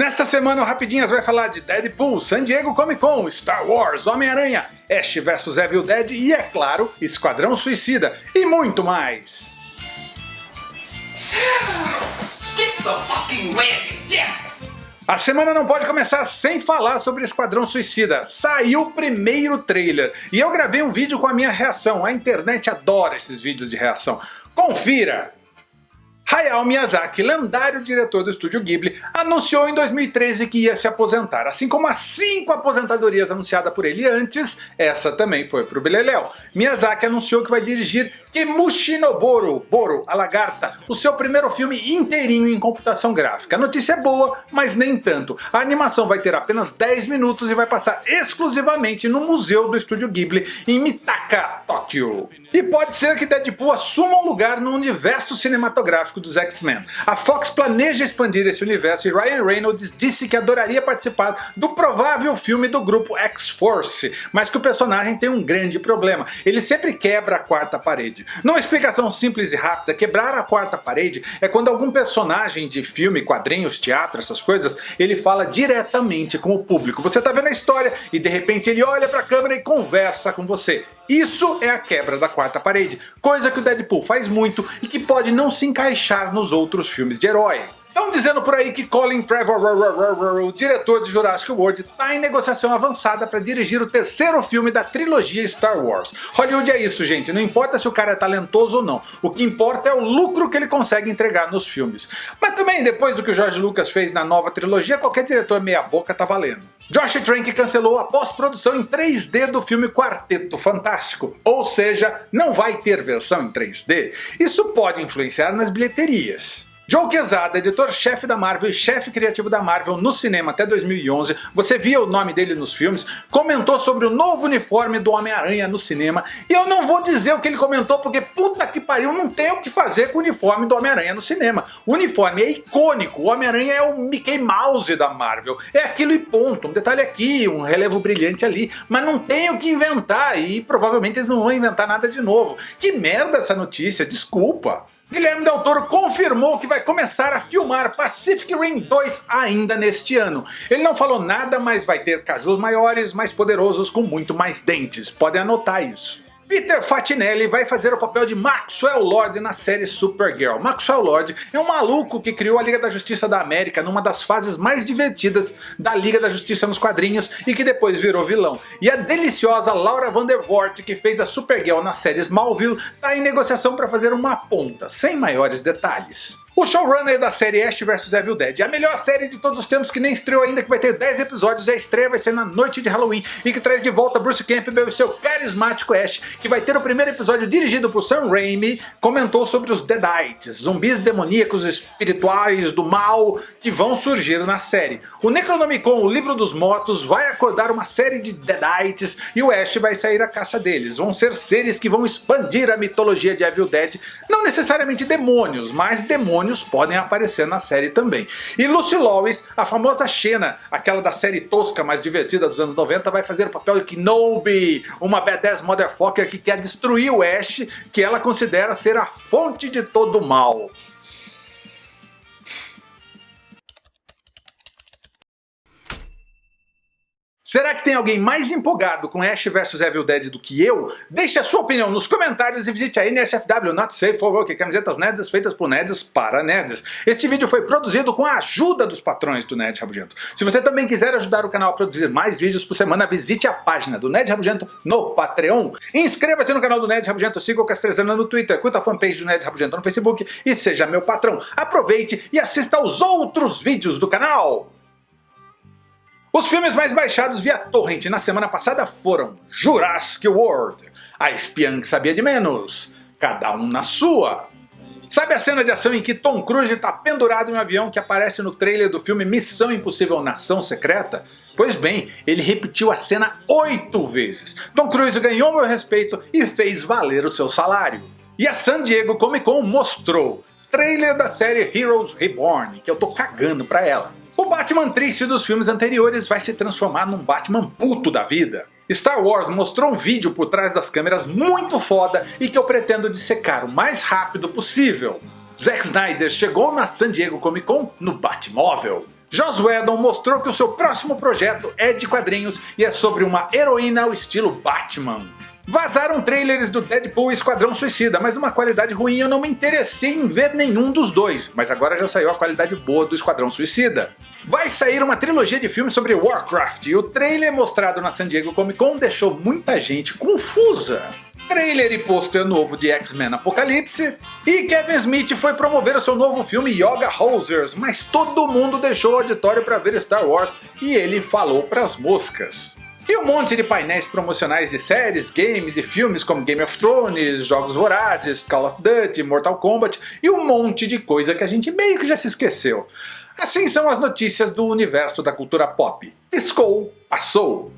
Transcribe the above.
Nesta semana o Rapidinhas vai falar de Deadpool, San Diego Comic Con, Star Wars, Homem-Aranha, Ash vs Evil Dead e, é claro, Esquadrão Suicida e muito mais. A semana não pode começar sem falar sobre Esquadrão Suicida. Saiu o primeiro trailer e eu gravei um vídeo com a minha reação. A internet adora esses vídeos de reação. Confira! Hayao Miyazaki, lendário diretor do estúdio Ghibli, anunciou em 2013 que ia se aposentar. Assim como as cinco aposentadorias anunciadas por ele antes, essa também foi pro Beleléu. Miyazaki anunciou que vai dirigir Kimushi no Boro, Boro, a Lagarta, o seu primeiro filme inteirinho em computação gráfica. A notícia é boa, mas nem tanto. A animação vai ter apenas 10 minutos e vai passar exclusivamente no museu do estúdio Ghibli em Mitaka, Tóquio. E pode ser que Deadpool assuma um lugar no universo cinematográfico dos X-Men. A Fox planeja expandir esse universo e Ryan Reynolds disse que adoraria participar do provável filme do grupo X-Force, mas que o personagem tem um grande problema, ele sempre quebra a quarta parede. Numa explicação simples e rápida, quebrar a quarta parede é quando algum personagem de filme, quadrinhos, teatro, essas coisas, ele fala diretamente com o público. Você tá vendo a história e de repente ele olha para a câmera e conversa com você. Isso é a quebra da quarta parede, coisa que o Deadpool faz muito e que pode não se encaixar nos outros filmes de herói. Estão dizendo por aí que Colin Trevorrow, o diretor de Jurassic World, está em negociação avançada para dirigir o terceiro filme da trilogia Star Wars. Hollywood é isso gente, não importa se o cara é talentoso ou não, o que importa é o lucro que ele consegue entregar nos filmes. Mas também depois do que o George Lucas fez na nova trilogia, qualquer diretor meia boca tá valendo. Josh Trank cancelou a pós-produção em 3D do filme Quarteto Fantástico, ou seja, não vai ter versão em 3D. Isso pode influenciar nas bilheterias. Joe Quesada, editor-chefe da Marvel e chefe criativo da Marvel no cinema até 2011, você via o nome dele nos filmes, comentou sobre o novo uniforme do Homem-Aranha no cinema, e eu não vou dizer o que ele comentou porque puta que pariu, não tem o que fazer com o uniforme do Homem-Aranha no cinema. O uniforme é icônico, o Homem-Aranha é o Mickey Mouse da Marvel, é aquilo e ponto, um detalhe aqui, um relevo brilhante ali, mas não tem o que inventar e provavelmente eles não vão inventar nada de novo. Que merda essa notícia, desculpa. Guilherme Del Toro confirmou que vai começar a filmar Pacific Rim 2 ainda neste ano. Ele não falou nada, mas vai ter cajus maiores, mais poderosos com muito mais dentes. Podem anotar isso. Peter Fatinelli vai fazer o papel de Maxwell Lord na série Supergirl. Maxwell Lord é um maluco que criou a Liga da Justiça da América numa das fases mais divertidas da Liga da Justiça nos quadrinhos e que depois virou vilão. E a deliciosa Laura Vandervoort, que fez a Supergirl na série Smallville, está em negociação para fazer uma ponta, sem maiores detalhes. O showrunner da série Ash vs Evil Dead, a melhor série de todos os tempos que nem estreou ainda, que vai ter 10 episódios e a estreia vai ser na noite de Halloween e que traz de volta Bruce Campbell e seu carismático Ash, que vai ter o primeiro episódio dirigido por Sam Raimi, comentou sobre os Deadites, zumbis demoníacos espirituais do mal que vão surgir na série. O Necronomicon, o livro dos mortos, vai acordar uma série de Deadites e o Ash vai sair à caça deles. Vão ser seres que vão expandir a mitologia de Evil Dead, não necessariamente demônios, mas demônios demônios podem aparecer na série também. E Lucy Lawless, a famosa Xena, aquela da série tosca mais divertida dos anos 90, vai fazer o papel de Kenobi, uma badass motherfucker que quer destruir o Ash, que ela considera ser a fonte de todo o mal. Será que tem alguém mais empolgado com Ash vs Evil Dead do que eu? Deixe a sua opinião nos comentários e visite a NSFW Not Safe for Work, camisetas nerds feitas por nerds para nerds. Este vídeo foi produzido com a ajuda dos patrões do Nerd Rabugento. Se você também quiser ajudar o canal a produzir mais vídeos por semana, visite a página do Nerd Rabugento no Patreon. Inscreva-se no canal do Nerd Rabugento, siga o Castrezana no Twitter, curta a fanpage do Nerd Rabugento no Facebook e seja meu patrão. Aproveite e assista aos outros vídeos do canal. Os filmes mais baixados via torrent na semana passada foram Jurassic World, A Espiã que Sabia de Menos, Cada Um na Sua. Sabe a cena de ação em que Tom Cruise está pendurado em um avião que aparece no trailer do filme Missão Impossível Nação Secreta? Pois bem, ele repetiu a cena oito vezes. Tom Cruise ganhou meu respeito e fez valer o seu salário. E a San Diego Comic Con mostrou trailer da série Heroes Reborn, que eu tô cagando pra ela. Batman triste dos filmes anteriores vai se transformar num Batman puto da vida. Star Wars mostrou um vídeo por trás das câmeras muito foda e que eu pretendo dissecar o mais rápido possível. Zack Snyder chegou na San Diego Comic Con no Batmóvel. Joss Whedon mostrou que o seu próximo projeto é de quadrinhos e é sobre uma heroína ao estilo Batman. Vazaram trailers do Deadpool e Esquadrão Suicida, mas uma qualidade ruim eu não me interessei em ver nenhum dos dois, mas agora já saiu a qualidade boa do Esquadrão Suicida. Vai sair uma trilogia de filmes sobre Warcraft. E o trailer mostrado na San Diego Comic Con deixou muita gente confusa. Trailer e pôster novo de X-Men Apocalipse, e Kevin Smith foi promover o seu novo filme Yoga Hosers, mas todo mundo deixou o auditório para ver Star Wars. E ele falou pras moscas. E um monte de painéis promocionais de séries, games e filmes como Game of Thrones, Jogos Vorazes, Call of Duty, Mortal Kombat e um monte de coisa que a gente meio que já se esqueceu. Assim são as notícias do universo da cultura pop. Piscou, passou.